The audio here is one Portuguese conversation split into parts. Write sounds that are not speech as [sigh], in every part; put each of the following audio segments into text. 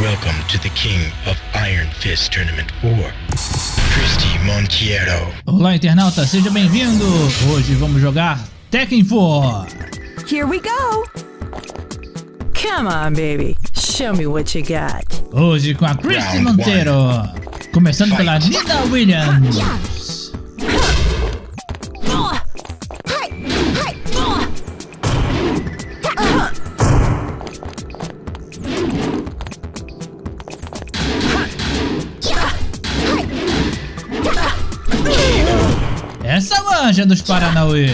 Welcome to the king of Iron Fist Tournament 4, Christy Montiero. Olá, internauta, seja bem-vindo! Hoje vamos jogar Tekken 4. Here we go! Come on, baby. Show me what you got. Hoje com a Christy Round Monteiro. Começando pela Nina Williams. Manja dos Paranauê.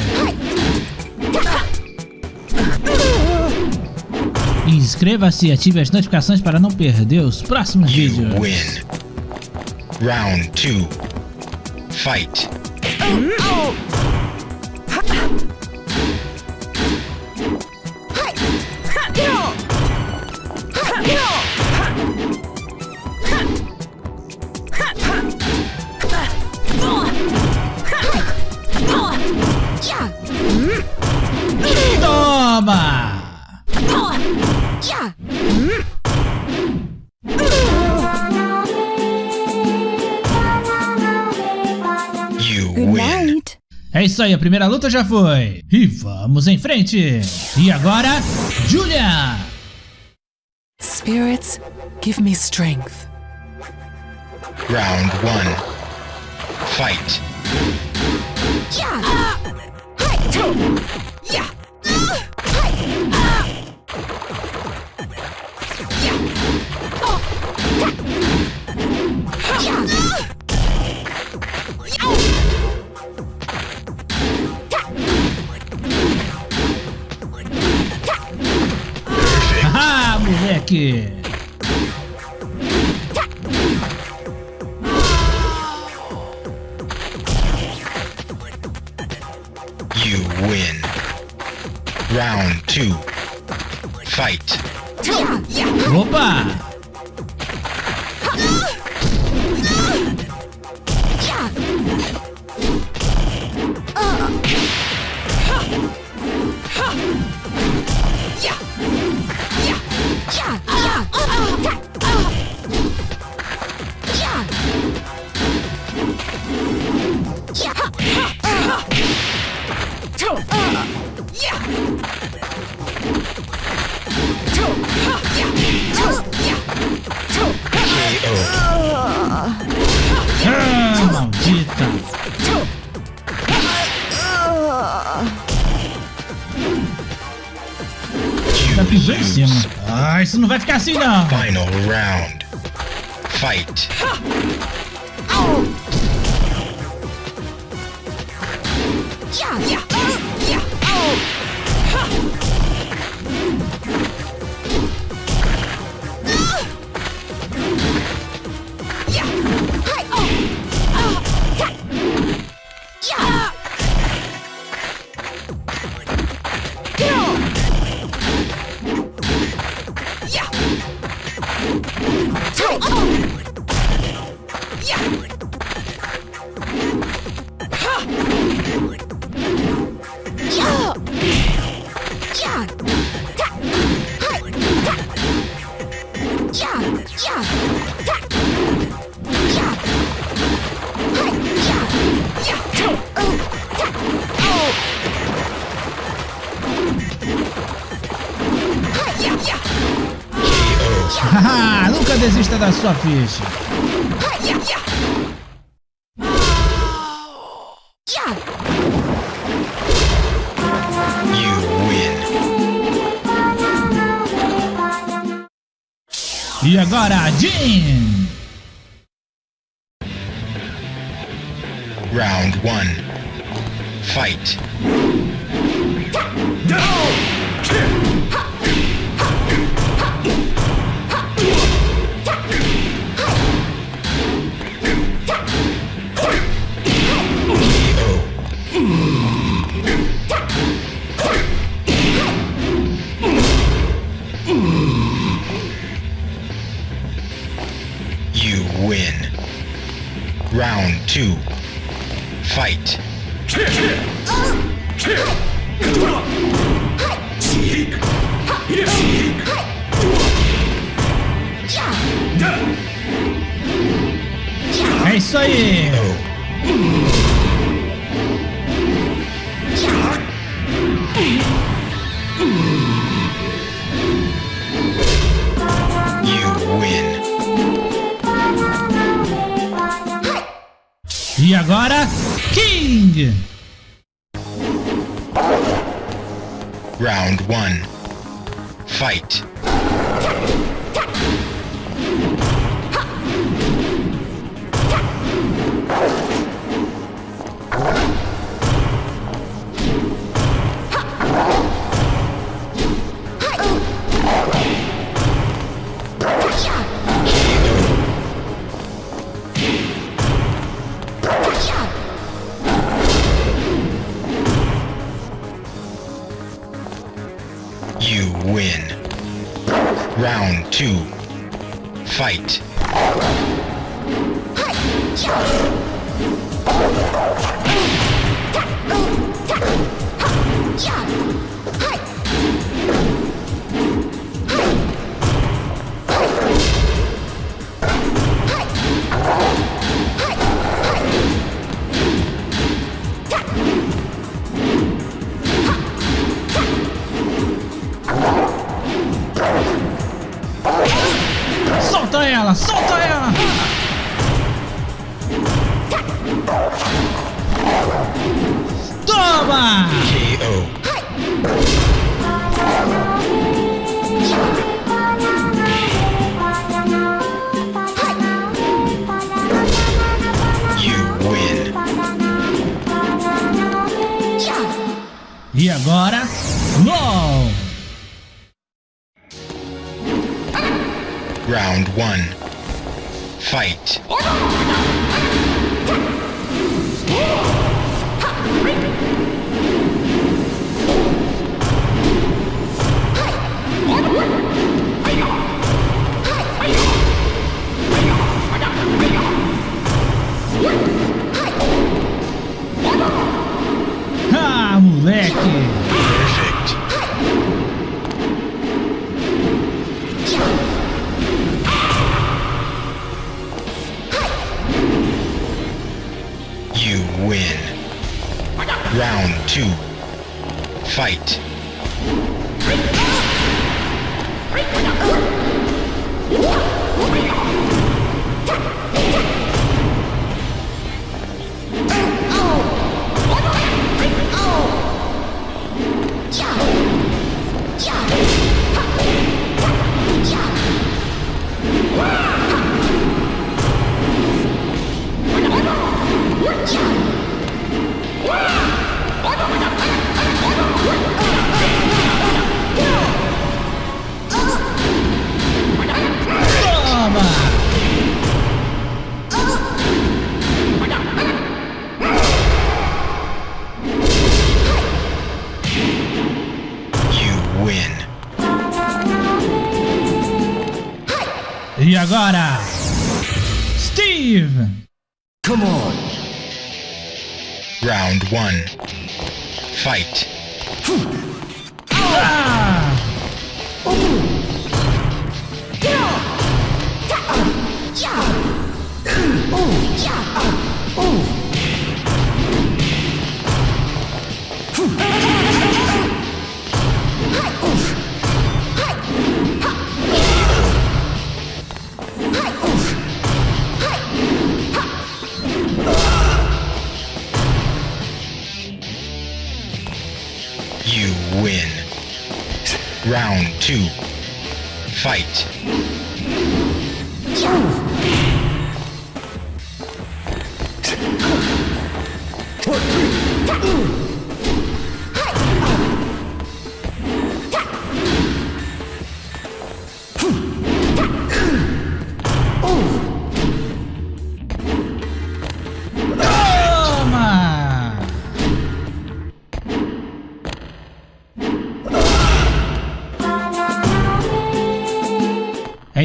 Inscreva-se e ative as notificações para não perder os próximos You vídeos. win. Round 2. Fight. Night. É isso aí, a primeira luta já foi. E vamos em frente. E agora, Julia. Spirits, give me strength. Round 1. Fight. Haha, You win. Round 2. Pisou em cima. Ah, isso não vai ficar assim não. Final round. Fight. Desista da sua ficha. You win. E agora, Jean. Round 1. Fight. two, fight. É isso aí! Fight. You win. Round two. Fight. Solta win. E agora, LOL. Round one. Fight. One. Fight. Round two. Fight.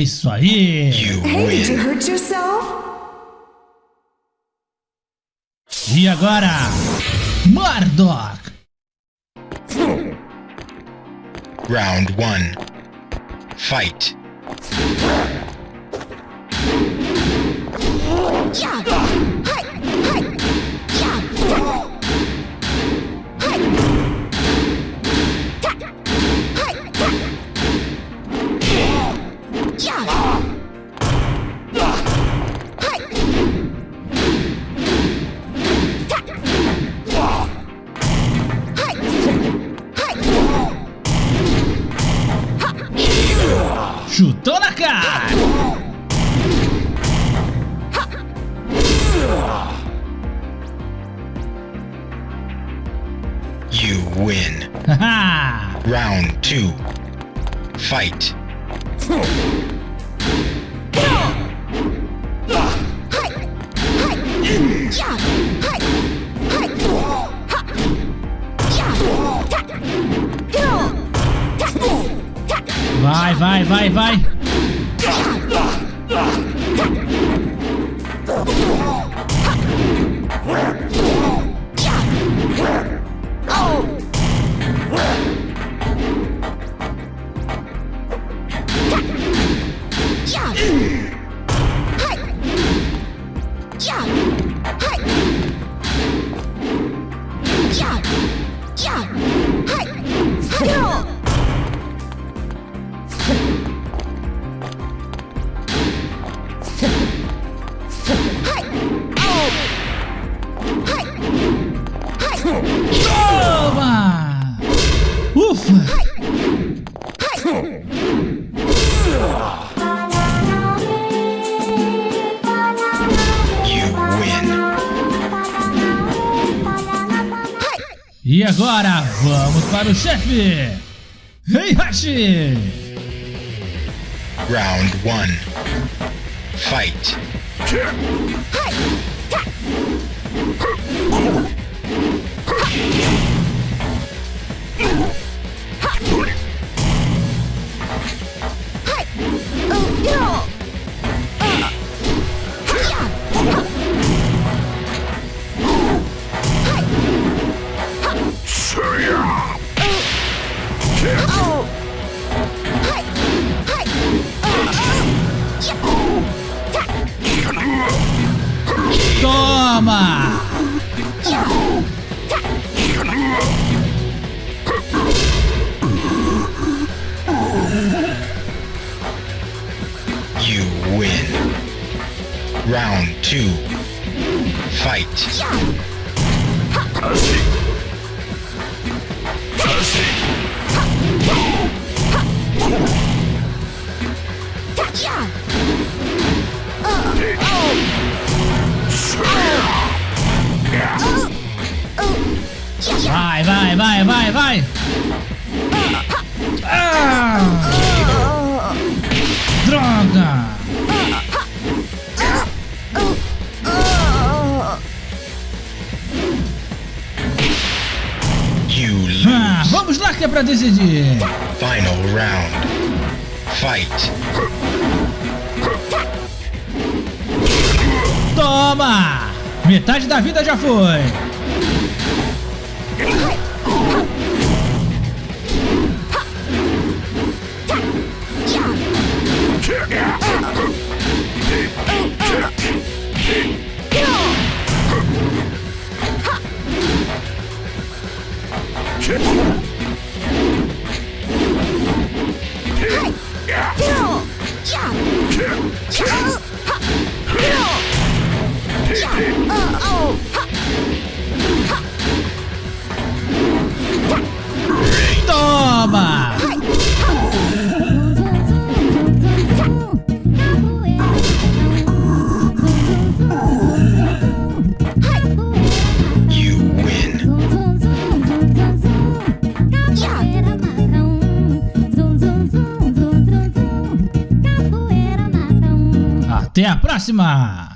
Isso aí! You Hey, did you hurt yourself? E agora, Murdoch! Round one. Fight. Chutou na cara! You win. [laughs] Round two. Fight. Vai, vai, vai, vai! E agora, vamos para o chefe! Heihachi! Round one. Fight. Toma! Win. Round two. Fight. Vai, vai, vai, vai, vai! Pra decidir! Final round. Fight. Toma! Metade da vida já foi! Próxima!